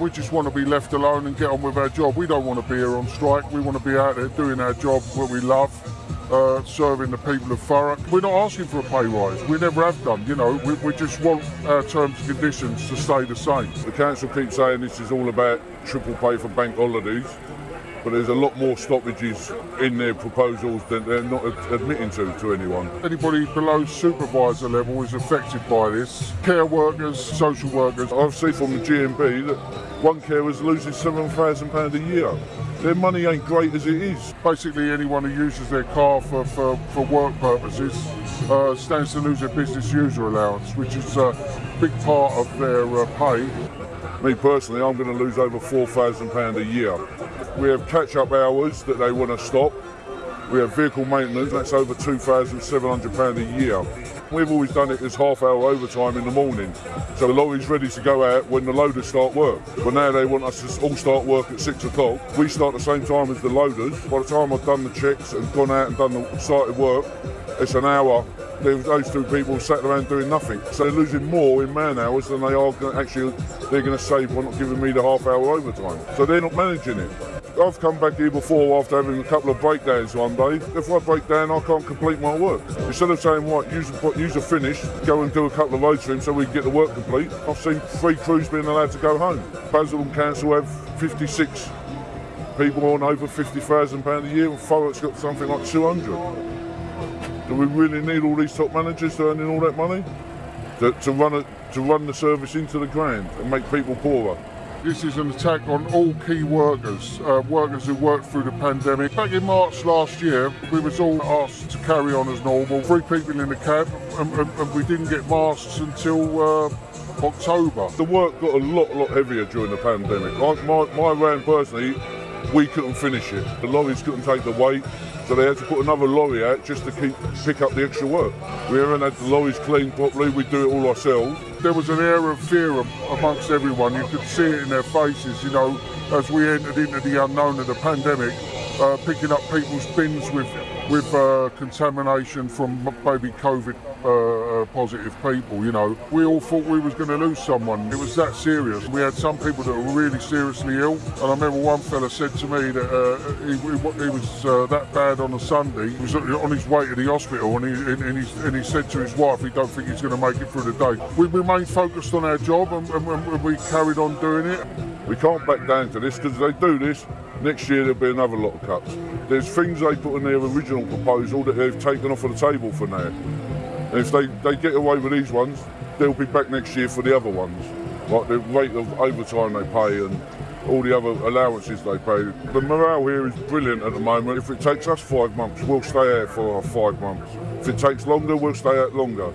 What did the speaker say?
We just want to be left alone and get on with our job. We don't want to be here on strike. We want to be out there doing our job, what we love, uh, serving the people of Thurrock. We're not asking for a pay rise. We never have done. You know, we, we just want our terms and conditions to stay the same. The council keeps saying this is all about triple pay for bank holidays, but there's a lot more stoppages in their proposals than they're not admitting to to anyone. Anybody below supervisor level is affected by this. Care workers, social workers. I've seen from the GMB that one carer's losing £7,000 a year. Their money ain't great as it is. Basically, anyone who uses their car for, for, for work purposes uh, stands to lose their business user allowance, which is a big part of their uh, pay. Me personally, I'm going to lose over £4,000 a year. We have catch-up hours that they want to stop. We have vehicle maintenance, that's over £2,700 a year. We've always done it as half hour overtime in the morning. So the lorry's ready to go out when the loaders start work. But now they want us to all start work at six o'clock. We start the same time as the loaders. By the time I've done the checks and gone out and done the started work, it's an hour. Those two people sat around doing nothing. So they're losing more in man hours than they are actually they're going to save by not giving me the half hour overtime. So they're not managing it. I've come back here before after having a couple of breakdowns one day. If I break down, I can't complete my work. Instead of saying, right, use the, use a finish, go and do a couple of loads for him so we can get the work complete, I've seen three crews being allowed to go home. Basildon Council have 56 people on over £50,000 a year and Thurrock's got something like 200. Do we really need all these top managers earning all that money? To, to, run it, to run the service into the ground and make people poorer? This is an attack on all key workers, uh, workers who worked through the pandemic. Back in March last year, we was all asked to carry on as normal. Three people in the cab, and, and, and we didn't get masks until uh, October. The work got a lot, lot heavier during the pandemic. I, my, my round personally, we couldn't finish it. The lorries couldn't take the weight, so they had to put another lorry out just to keep pick up the extra work. We haven't had the lorries cleaned properly. We do it all ourselves. There was an air of fear amongst everyone. You could see it in their faces, you know, as we entered into the unknown of the pandemic, uh, picking up people's bins with with uh, contamination from maybe COVID uh, uh, positive people. You know, we all thought we was going to lose someone. It was that serious. We had some people that were really seriously ill, and I remember one fella said to me that uh, he, he, was uh, that bad on a Sunday. He was on his way to the hospital, and he and he, and he said to his wife, he don't think he's going to make it through the day. We remained focused on our job, and, and, and we carried on doing it. We can't back down to this because they do this, next year there'll be another lot of cuts. There's things they put in their original proposal that they've taken off of the table for now. And if they, they get away with these ones, they'll be back next year for the other ones. Like the rate of overtime they pay and all the other allowances they pay. The morale here is brilliant at the moment. If it takes us five months, we'll stay out for five months. If it takes longer, we'll stay out longer.